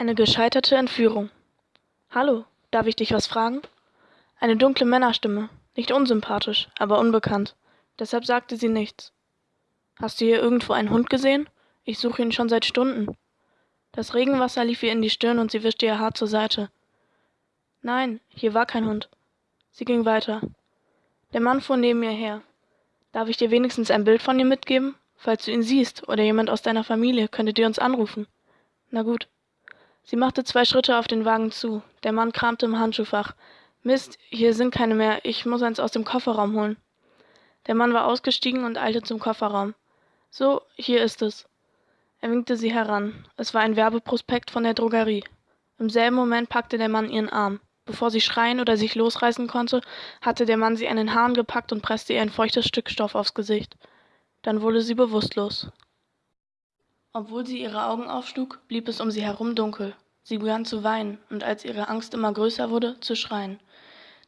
Eine gescheiterte Entführung. Hallo, darf ich dich was fragen? Eine dunkle Männerstimme, nicht unsympathisch, aber unbekannt. Deshalb sagte sie nichts. Hast du hier irgendwo einen Hund gesehen? Ich suche ihn schon seit Stunden. Das Regenwasser lief ihr in die Stirn und sie wischte ihr Haar zur Seite. Nein, hier war kein Hund. Sie ging weiter. Der Mann fuhr neben ihr her. Darf ich dir wenigstens ein Bild von ihm mitgeben? Falls du ihn siehst oder jemand aus deiner Familie, könntet ihr uns anrufen. Na gut. Sie machte zwei Schritte auf den Wagen zu. Der Mann kramte im Handschuhfach. Mist, hier sind keine mehr. Ich muss eins aus dem Kofferraum holen. Der Mann war ausgestiegen und eilte zum Kofferraum. So, hier ist es. Er winkte sie heran. Es war ein Werbeprospekt von der Drogerie. Im selben Moment packte der Mann ihren Arm. Bevor sie schreien oder sich losreißen konnte, hatte der Mann sie an den Haaren gepackt und presste ihr ein feuchtes Stück Stoff aufs Gesicht. Dann wurde sie bewusstlos. Obwohl sie ihre Augen aufschlug, blieb es um sie herum dunkel. Sie begann zu weinen und als ihre Angst immer größer wurde, zu schreien.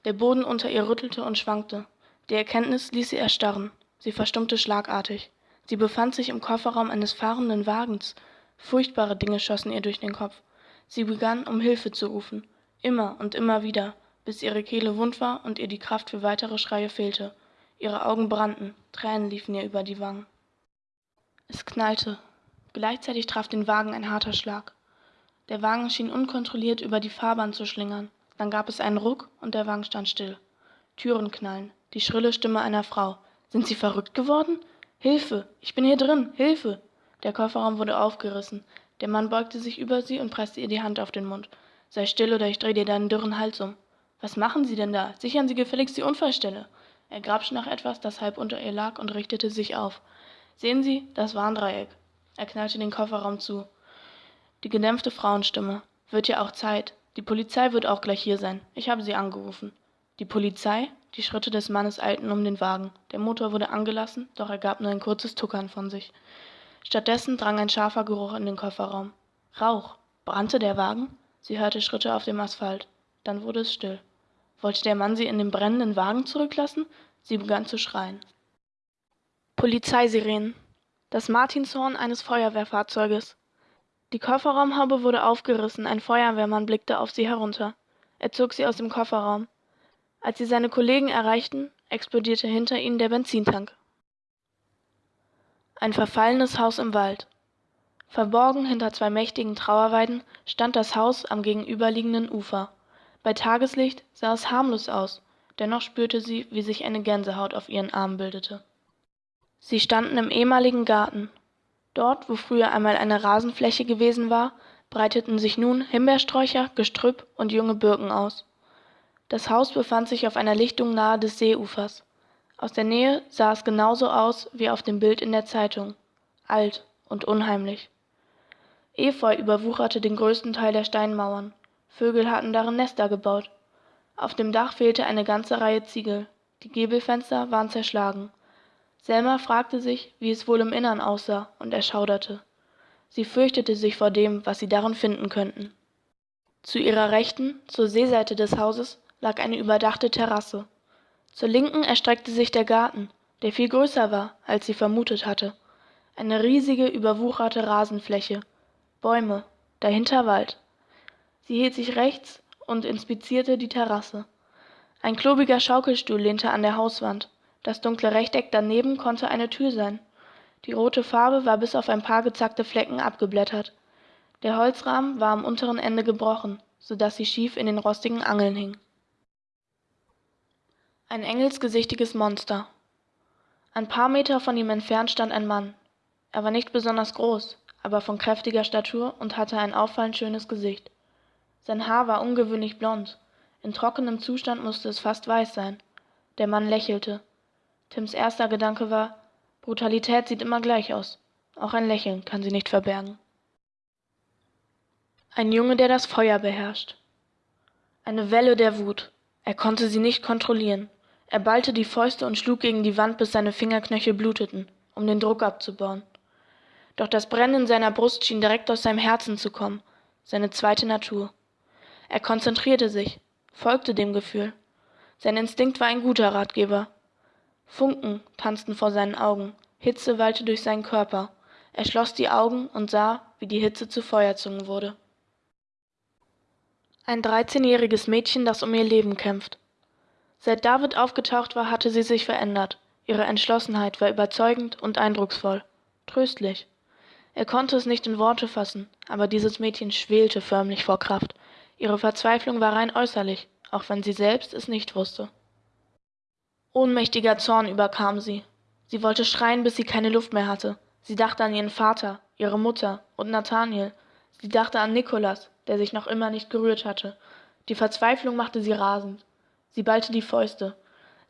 Der Boden unter ihr rüttelte und schwankte. Die Erkenntnis ließ sie erstarren. Sie verstummte schlagartig. Sie befand sich im Kofferraum eines fahrenden Wagens. Furchtbare Dinge schossen ihr durch den Kopf. Sie begann, um Hilfe zu rufen. Immer und immer wieder, bis ihre Kehle wund war und ihr die Kraft für weitere Schreie fehlte. Ihre Augen brannten, Tränen liefen ihr über die Wangen. Es knallte, Gleichzeitig traf den Wagen ein harter Schlag. Der Wagen schien unkontrolliert über die Fahrbahn zu schlingern. Dann gab es einen Ruck und der Wagen stand still. Türen knallen. Die schrille Stimme einer Frau. Sind Sie verrückt geworden? Hilfe! Ich bin hier drin! Hilfe! Der Kofferraum wurde aufgerissen. Der Mann beugte sich über sie und presste ihr die Hand auf den Mund. Sei still oder ich drehe dir deinen dürren Hals um. Was machen Sie denn da? Sichern Sie gefälligst die Unfallstelle. Er grabschte nach etwas, das halb unter ihr lag, und richtete sich auf. Sehen Sie, das Warndreieck. Er knallte den Kofferraum zu. Die gedämpfte Frauenstimme. Wird ja auch Zeit. Die Polizei wird auch gleich hier sein. Ich habe sie angerufen. Die Polizei? Die Schritte des Mannes eilten um den Wagen. Der Motor wurde angelassen, doch er gab nur ein kurzes Tuckern von sich. Stattdessen drang ein scharfer Geruch in den Kofferraum. Rauch. Brannte der Wagen? Sie hörte Schritte auf dem Asphalt. Dann wurde es still. Wollte der Mann sie in dem brennenden Wagen zurücklassen? Sie begann zu schreien. Polizeisirenen das Martinshorn eines Feuerwehrfahrzeuges. Die Kofferraumhaube wurde aufgerissen, ein Feuerwehrmann blickte auf sie herunter. Er zog sie aus dem Kofferraum. Als sie seine Kollegen erreichten, explodierte hinter ihnen der Benzintank. Ein verfallenes Haus im Wald. Verborgen hinter zwei mächtigen Trauerweiden stand das Haus am gegenüberliegenden Ufer. Bei Tageslicht sah es harmlos aus, dennoch spürte sie, wie sich eine Gänsehaut auf ihren Armen bildete. Sie standen im ehemaligen Garten. Dort, wo früher einmal eine Rasenfläche gewesen war, breiteten sich nun Himbeersträucher, Gestrüpp und junge Birken aus. Das Haus befand sich auf einer Lichtung nahe des Seeufers. Aus der Nähe sah es genauso aus wie auf dem Bild in der Zeitung. Alt und unheimlich. Efeu überwucherte den größten Teil der Steinmauern. Vögel hatten darin Nester gebaut. Auf dem Dach fehlte eine ganze Reihe Ziegel. Die Giebelfenster waren zerschlagen. Selma fragte sich, wie es wohl im Innern aussah, und erschauderte. Sie fürchtete sich vor dem, was sie darin finden könnten. Zu ihrer Rechten, zur Seeseite des Hauses, lag eine überdachte Terrasse. Zur Linken erstreckte sich der Garten, der viel größer war, als sie vermutet hatte. Eine riesige, überwucherte Rasenfläche. Bäume, dahinter Wald. Sie hielt sich rechts und inspizierte die Terrasse. Ein klobiger Schaukelstuhl lehnte an der Hauswand. Das dunkle Rechteck daneben konnte eine Tür sein. Die rote Farbe war bis auf ein paar gezackte Flecken abgeblättert. Der Holzrahmen war am unteren Ende gebrochen, so dass sie schief in den rostigen Angeln hing. Ein engelsgesichtiges Monster. Ein paar Meter von ihm entfernt stand ein Mann. Er war nicht besonders groß, aber von kräftiger Statur und hatte ein auffallend schönes Gesicht. Sein Haar war ungewöhnlich blond. In trockenem Zustand musste es fast weiß sein. Der Mann lächelte. Tims erster Gedanke war, Brutalität sieht immer gleich aus. Auch ein Lächeln kann sie nicht verbergen. Ein Junge, der das Feuer beherrscht. Eine Welle der Wut. Er konnte sie nicht kontrollieren. Er ballte die Fäuste und schlug gegen die Wand, bis seine Fingerknöchel bluteten, um den Druck abzubauen. Doch das Brennen in seiner Brust schien direkt aus seinem Herzen zu kommen, seine zweite Natur. Er konzentrierte sich, folgte dem Gefühl. Sein Instinkt war ein guter Ratgeber, Funken tanzten vor seinen Augen, Hitze wallte durch seinen Körper. Er schloss die Augen und sah, wie die Hitze zu Feuerzungen wurde. Ein 13-jähriges Mädchen, das um ihr Leben kämpft. Seit David aufgetaucht war, hatte sie sich verändert. Ihre Entschlossenheit war überzeugend und eindrucksvoll. Tröstlich. Er konnte es nicht in Worte fassen, aber dieses Mädchen schwelte förmlich vor Kraft. Ihre Verzweiflung war rein äußerlich, auch wenn sie selbst es nicht wusste. Ohnmächtiger Zorn überkam sie. Sie wollte schreien, bis sie keine Luft mehr hatte. Sie dachte an ihren Vater, ihre Mutter und Nathaniel. Sie dachte an Nikolas, der sich noch immer nicht gerührt hatte. Die Verzweiflung machte sie rasend. Sie ballte die Fäuste.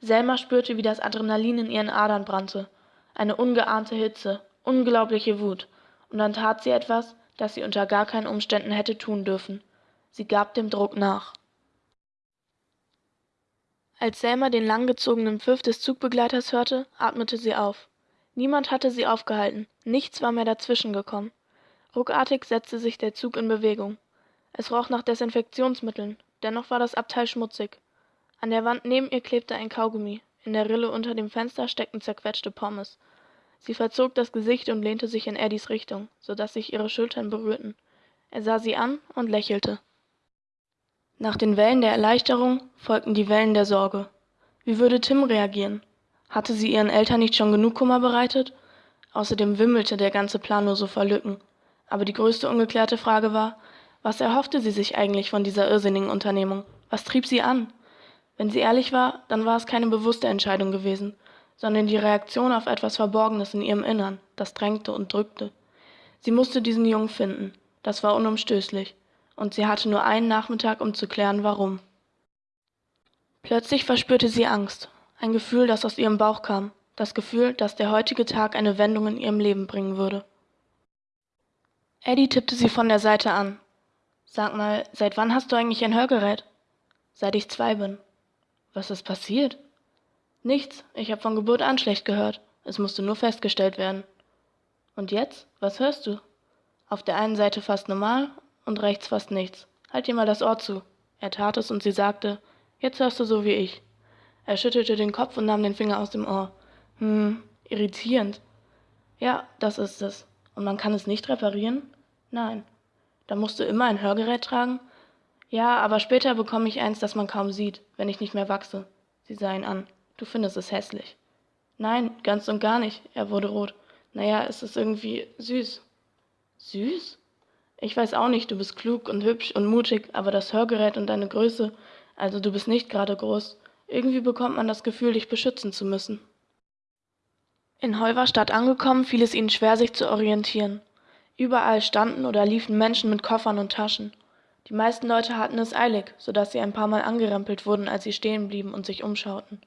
Selma spürte, wie das Adrenalin in ihren Adern brannte. Eine ungeahnte Hitze, unglaubliche Wut. Und dann tat sie etwas, das sie unter gar keinen Umständen hätte tun dürfen. Sie gab dem Druck nach. Als Selma den langgezogenen Pfiff des Zugbegleiters hörte, atmete sie auf. Niemand hatte sie aufgehalten, nichts war mehr dazwischen gekommen. Ruckartig setzte sich der Zug in Bewegung. Es roch nach Desinfektionsmitteln, dennoch war das Abteil schmutzig. An der Wand neben ihr klebte ein Kaugummi, in der Rille unter dem Fenster steckten zerquetschte Pommes. Sie verzog das Gesicht und lehnte sich in Eddies Richtung, so dass sich ihre Schultern berührten. Er sah sie an und lächelte. Nach den Wellen der Erleichterung folgten die Wellen der Sorge. Wie würde Tim reagieren? Hatte sie ihren Eltern nicht schon genug Kummer bereitet? Außerdem wimmelte der ganze Plan nur so vor Lücken. Aber die größte ungeklärte Frage war, was erhoffte sie sich eigentlich von dieser irrsinnigen Unternehmung? Was trieb sie an? Wenn sie ehrlich war, dann war es keine bewusste Entscheidung gewesen, sondern die Reaktion auf etwas Verborgenes in ihrem Innern, das drängte und drückte. Sie musste diesen Jungen finden, das war unumstößlich, und sie hatte nur einen Nachmittag, um zu klären, warum. Plötzlich verspürte sie Angst, ein Gefühl, das aus ihrem Bauch kam, das Gefühl, dass der heutige Tag eine Wendung in ihrem Leben bringen würde. Eddie tippte sie von der Seite an. Sag mal, seit wann hast du eigentlich ein Hörgerät? Seit ich zwei bin. Was ist passiert? Nichts, ich habe von Geburt an schlecht gehört. Es musste nur festgestellt werden. Und jetzt? Was hörst du? Auf der einen Seite fast normal und rechts fast nichts. Halt dir mal das Ohr zu. Er tat es und sie sagte, jetzt hörst du so wie ich. Er schüttelte den Kopf und nahm den Finger aus dem Ohr. Hm, irritierend. Ja, das ist es. Und man kann es nicht reparieren? Nein. Dann musst du immer ein Hörgerät tragen? Ja, aber später bekomme ich eins, das man kaum sieht, wenn ich nicht mehr wachse. Sie sah ihn an. Du findest es hässlich. Nein, ganz und gar nicht. Er wurde rot. Naja, es ist irgendwie süß. Süß? Ich weiß auch nicht, du bist klug und hübsch und mutig, aber das Hörgerät und deine Größe, also du bist nicht gerade groß. Irgendwie bekommt man das Gefühl, dich beschützen zu müssen. In Holverstadt angekommen, fiel es ihnen schwer, sich zu orientieren. Überall standen oder liefen Menschen mit Koffern und Taschen. Die meisten Leute hatten es eilig, so dass sie ein paar Mal angerempelt wurden, als sie stehen blieben und sich umschauten.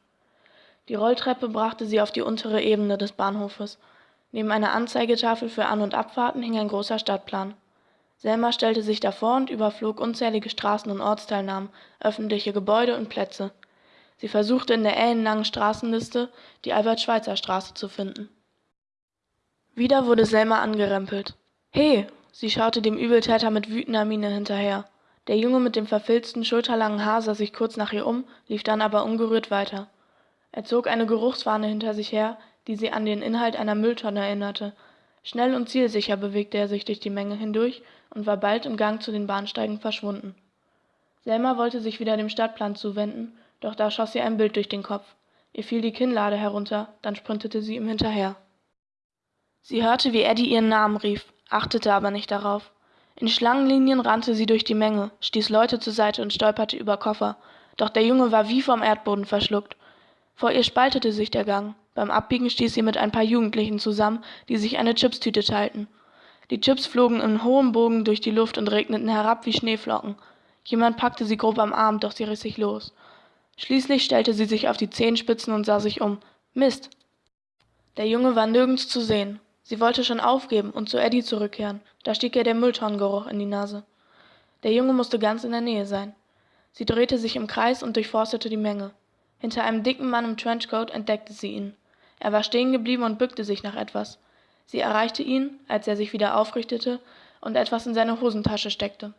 Die Rolltreppe brachte sie auf die untere Ebene des Bahnhofes. Neben einer Anzeigetafel für An- und Abfahrten hing ein großer Stadtplan. Selma stellte sich davor und überflog unzählige Straßen und Ortsteilnamen, öffentliche Gebäude und Plätze. Sie versuchte in der ellenlangen Straßenliste die Albert-Schweitzer-Straße zu finden. Wieder wurde Selma angerempelt. He! Sie schaute dem Übeltäter mit wütender Miene hinterher. Der Junge mit dem verfilzten, schulterlangen Haar sah sich kurz nach ihr um, lief dann aber ungerührt weiter. Er zog eine Geruchsfahne hinter sich her, die sie an den Inhalt einer Mülltonne erinnerte. Schnell und zielsicher bewegte er sich durch die Menge hindurch und war bald im Gang zu den Bahnsteigen verschwunden. Selma wollte sich wieder dem Stadtplan zuwenden, doch da schoss ihr ein Bild durch den Kopf. Ihr fiel die Kinnlade herunter, dann sprintete sie ihm hinterher. Sie hörte, wie Eddie ihren Namen rief, achtete aber nicht darauf. In Schlangenlinien rannte sie durch die Menge, stieß Leute zur Seite und stolperte über Koffer. Doch der Junge war wie vom Erdboden verschluckt. Vor ihr spaltete sich der Gang. Beim Abbiegen stieß sie mit ein paar Jugendlichen zusammen, die sich eine Chipstüte teilten. Die Chips flogen in hohem Bogen durch die Luft und regneten herab wie Schneeflocken. Jemand packte sie grob am Arm, doch sie riss sich los. Schließlich stellte sie sich auf die Zehenspitzen und sah sich um. Mist! Der Junge war nirgends zu sehen. Sie wollte schon aufgeben und zu Eddie zurückkehren, da stieg ihr der Mülltonnengeruch in die Nase. Der Junge musste ganz in der Nähe sein. Sie drehte sich im Kreis und durchforstete die Menge. Hinter einem dicken Mann im Trenchcoat entdeckte sie ihn. Er war stehen geblieben und bückte sich nach etwas. Sie erreichte ihn, als er sich wieder aufrichtete und etwas in seine Hosentasche steckte.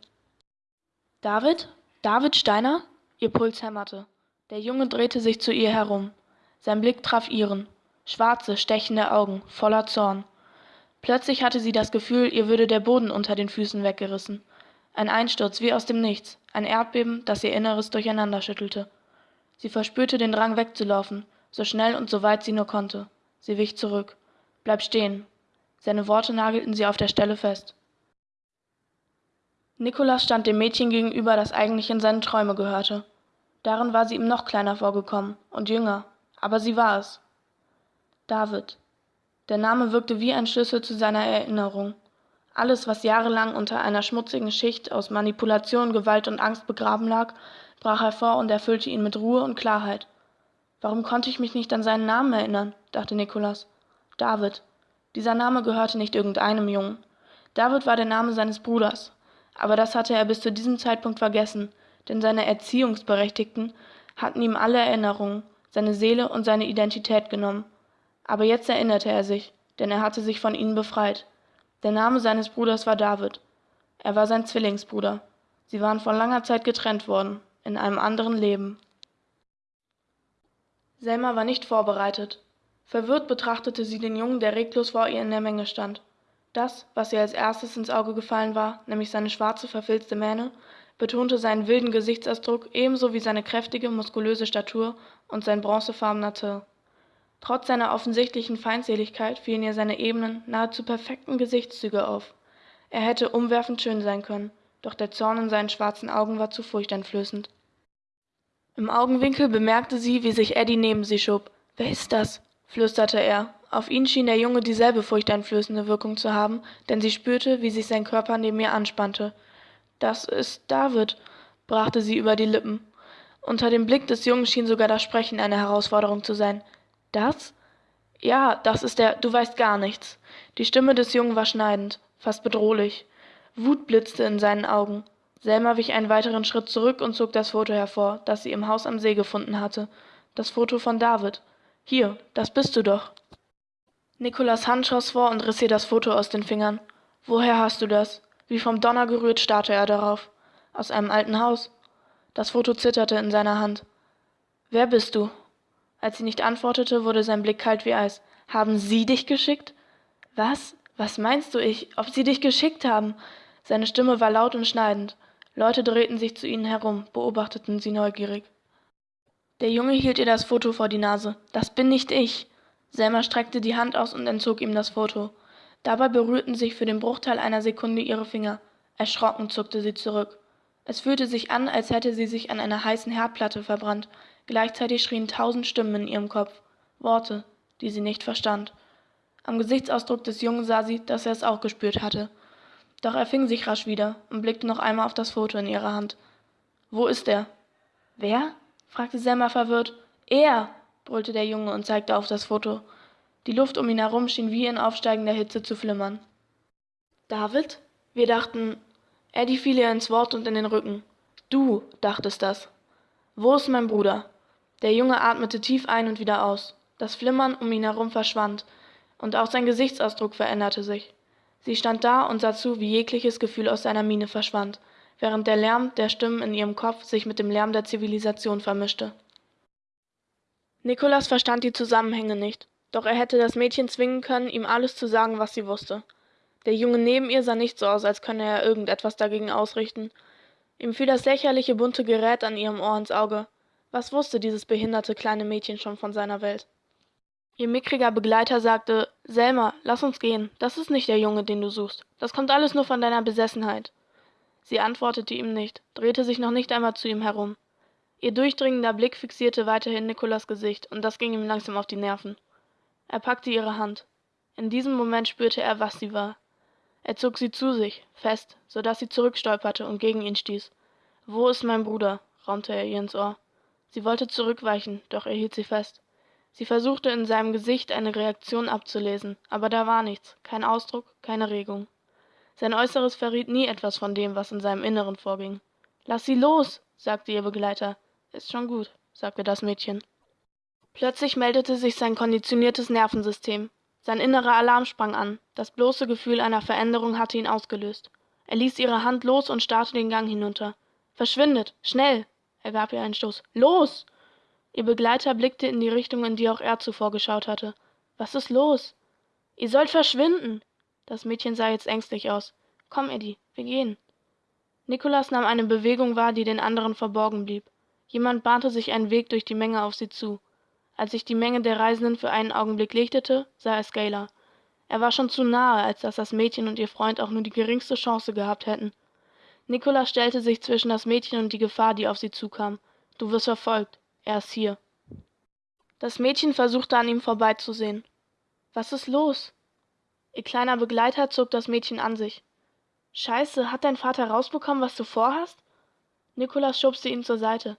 David? David Steiner? Ihr Puls hämmerte. Der Junge drehte sich zu ihr herum. Sein Blick traf ihren. Schwarze, stechende Augen, voller Zorn. Plötzlich hatte sie das Gefühl, ihr würde der Boden unter den Füßen weggerissen. Ein Einsturz wie aus dem Nichts, ein Erdbeben, das ihr Inneres durcheinanderschüttelte. Sie verspürte den Drang wegzulaufen, so schnell und so weit sie nur konnte. Sie wich zurück. Bleib stehen. Seine Worte nagelten sie auf der Stelle fest. Nikolas stand dem Mädchen gegenüber, das eigentlich in seine Träume gehörte. Darin war sie ihm noch kleiner vorgekommen und jünger, aber sie war es. David. Der Name wirkte wie ein Schlüssel zu seiner Erinnerung. Alles, was jahrelang unter einer schmutzigen Schicht aus Manipulation, Gewalt und Angst begraben lag, brach hervor und erfüllte ihn mit Ruhe und Klarheit. Warum konnte ich mich nicht an seinen Namen erinnern? dachte Nikolas. David. Dieser Name gehörte nicht irgendeinem Jungen. David war der Name seines Bruders. Aber das hatte er bis zu diesem Zeitpunkt vergessen, denn seine Erziehungsberechtigten hatten ihm alle Erinnerungen, seine Seele und seine Identität genommen. Aber jetzt erinnerte er sich, denn er hatte sich von ihnen befreit. Der Name seines Bruders war David. Er war sein Zwillingsbruder. Sie waren vor langer Zeit getrennt worden, in einem anderen Leben. Selma war nicht vorbereitet. Verwirrt betrachtete sie den Jungen, der reglos vor ihr in der Menge stand. Das, was ihr als erstes ins Auge gefallen war, nämlich seine schwarze, verfilzte Mähne, betonte seinen wilden Gesichtsausdruck ebenso wie seine kräftige, muskulöse Statur und sein bronzefarbener Teint. Trotz seiner offensichtlichen Feindseligkeit fielen ihr seine ebenen, nahezu perfekten Gesichtszüge auf. Er hätte umwerfend schön sein können, doch der Zorn in seinen schwarzen Augen war zu furchteinflößend. Im Augenwinkel bemerkte sie, wie sich Eddie neben sie schob. Wer ist das? Flüsterte er. Auf ihn schien der Junge dieselbe furchteinflößende Wirkung zu haben, denn sie spürte, wie sich sein Körper neben ihr anspannte. Das ist David, brachte sie über die Lippen. Unter dem Blick des Jungen schien sogar das Sprechen eine Herausforderung zu sein. Das? Ja, das ist er, du weißt gar nichts. Die Stimme des Jungen war schneidend, fast bedrohlich. Wut blitzte in seinen Augen. Selma wich einen weiteren Schritt zurück und zog das Foto hervor, das sie im Haus am See gefunden hatte. Das Foto von David. Hier, das bist du doch. Nikolas Hand schoss vor und riss ihr das Foto aus den Fingern. Woher hast du das? Wie vom Donner gerührt starrte er darauf. Aus einem alten Haus. Das Foto zitterte in seiner Hand. Wer bist du? Als sie nicht antwortete, wurde sein Blick kalt wie Eis. Haben Sie dich geschickt? Was? Was meinst du ich? Ob Sie dich geschickt haben? Seine Stimme war laut und schneidend. Leute drehten sich zu ihnen herum, beobachteten sie neugierig. Der Junge hielt ihr das Foto vor die Nase. Das bin nicht ich. Selma streckte die Hand aus und entzog ihm das Foto. Dabei berührten sich für den Bruchteil einer Sekunde ihre Finger. Erschrocken zuckte sie zurück. Es fühlte sich an, als hätte sie sich an einer heißen Herdplatte verbrannt, Gleichzeitig schrien tausend Stimmen in ihrem Kopf, Worte, die sie nicht verstand. Am Gesichtsausdruck des Jungen sah sie, dass er es auch gespürt hatte. Doch er fing sich rasch wieder und blickte noch einmal auf das Foto in ihrer Hand. Wo ist er? Wer? Fragte Selma verwirrt. Er! brüllte der Junge und zeigte auf das Foto. Die Luft um ihn herum schien wie in aufsteigender Hitze zu flimmern. David? Wir dachten. Eddie fiel ihr ins Wort und in den Rücken. Du dachtest das. Wo ist mein Bruder? Der Junge atmete tief ein und wieder aus. Das Flimmern um ihn herum verschwand, und auch sein Gesichtsausdruck veränderte sich. Sie stand da und sah zu, wie jegliches Gefühl aus seiner Miene verschwand, während der Lärm der Stimmen in ihrem Kopf sich mit dem Lärm der Zivilisation vermischte. Nikolas verstand die Zusammenhänge nicht, doch er hätte das Mädchen zwingen können, ihm alles zu sagen, was sie wusste. Der Junge neben ihr sah nicht so aus, als könne er irgendetwas dagegen ausrichten. Ihm fiel das lächerliche bunte Gerät an ihrem Ohr ins Auge. Was wusste dieses behinderte kleine Mädchen schon von seiner Welt? Ihr mickriger Begleiter sagte, Selma, lass uns gehen. Das ist nicht der Junge, den du suchst. Das kommt alles nur von deiner Besessenheit. Sie antwortete ihm nicht, drehte sich noch nicht einmal zu ihm herum. Ihr durchdringender Blick fixierte weiterhin Nikolas Gesicht, und das ging ihm langsam auf die Nerven. Er packte ihre Hand. In diesem Moment spürte er, was sie war. Er zog sie zu sich, fest, so dass sie zurückstolperte und gegen ihn stieß. Wo ist mein Bruder? raunte er ihr ins Ohr. Sie wollte zurückweichen, doch er hielt sie fest. Sie versuchte in seinem Gesicht eine Reaktion abzulesen, aber da war nichts, kein Ausdruck, keine Regung. Sein Äußeres verriet nie etwas von dem, was in seinem Inneren vorging. Lass sie los, sagte ihr Begleiter. Ist schon gut, sagte das Mädchen. Plötzlich meldete sich sein konditioniertes Nervensystem. Sein innerer Alarm sprang an. Das bloße Gefühl einer Veränderung hatte ihn ausgelöst. Er ließ ihre Hand los und starrte den Gang hinunter. Verschwindet, schnell, er gab ihr einen Stoß. Los! Ihr Begleiter blickte in die Richtung, in die auch er zuvor geschaut hatte. Was ist los? Ihr sollt verschwinden! Das Mädchen sah jetzt ängstlich aus. Komm, Eddie, wir gehen. Nikolas nahm eine Bewegung wahr, die den anderen verborgen blieb. Jemand bahnte sich einen Weg durch die Menge auf sie zu. Als sich die Menge der Reisenden für einen Augenblick lichtete, sah er Scaler. Er war schon zu nahe, als dass das Mädchen und ihr Freund auch nur die geringste Chance gehabt hätten. Nikolas stellte sich zwischen das Mädchen und die Gefahr, die auf sie zukam. Du wirst verfolgt. Er ist hier. Das Mädchen versuchte an ihm vorbeizusehen. Was ist los? Ihr kleiner Begleiter zog das Mädchen an sich. Scheiße, hat dein Vater rausbekommen, was du vorhast? Nikolas schubste ihn zur Seite.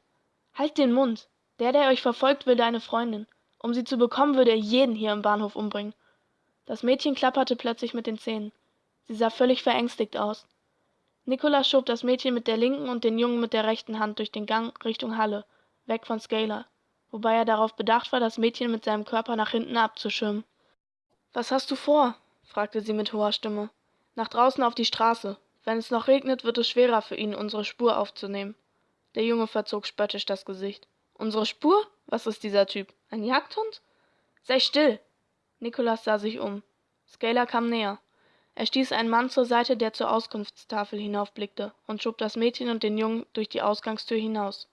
Halt den Mund. Der, der euch verfolgt, will deine Freundin. Um sie zu bekommen, würde er jeden hier im Bahnhof umbringen. Das Mädchen klapperte plötzlich mit den Zähnen. Sie sah völlig verängstigt aus. Nikolas schob das Mädchen mit der linken und den Jungen mit der rechten Hand durch den Gang Richtung Halle, weg von Scaler, wobei er darauf bedacht war, das Mädchen mit seinem Körper nach hinten abzuschirmen. Was hast du vor? Fragte sie mit hoher Stimme. Nach draußen auf die Straße. Wenn es noch regnet, wird es schwerer für ihn, unsere Spur aufzunehmen. Der Junge verzog spöttisch das Gesicht. Unsere Spur? Was ist dieser Typ? Ein Jagdhund? Sei still! Nikolas sah sich um. Scaler kam näher. Er stieß einen Mann zur Seite, der zur Auskunftstafel hinaufblickte, und schob das Mädchen und den Jungen durch die Ausgangstür hinaus.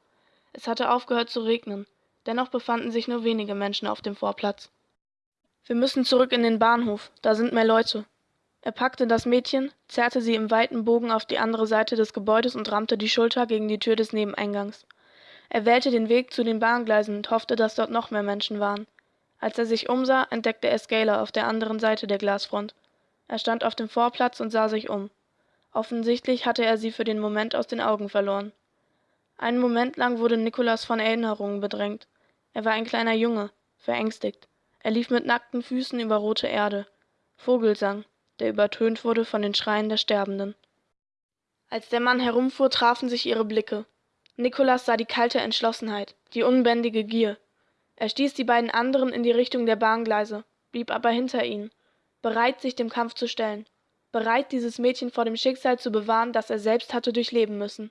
Es hatte aufgehört zu regnen, dennoch befanden sich nur wenige Menschen auf dem Vorplatz. Wir müssen zurück in den Bahnhof, da sind mehr Leute. Er packte das Mädchen, zerrte sie im weiten Bogen auf die andere Seite des Gebäudes und rammte die Schulter gegen die Tür des Nebeneingangs. Er wählte den Weg zu den Bahngleisen und hoffte, dass dort noch mehr Menschen waren. Als er sich umsah, entdeckte er Scaler auf der anderen Seite der Glasfront. Er stand auf dem Vorplatz und sah sich um. Offensichtlich hatte er sie für den Moment aus den Augen verloren. Einen Moment lang wurde Nikolas von Erinnerungen bedrängt. Er war ein kleiner Junge, verängstigt. Er lief mit nackten Füßen über rote Erde. Vogelsang, der übertönt wurde von den Schreien der Sterbenden. Als der Mann herumfuhr, trafen sich ihre Blicke. Nikolas sah die kalte Entschlossenheit, die unbändige Gier. Er stieß die beiden anderen in die Richtung der Bahngleise, blieb aber hinter ihnen, bereit, sich dem Kampf zu stellen, bereit, dieses Mädchen vor dem Schicksal zu bewahren, das er selbst hatte durchleben müssen.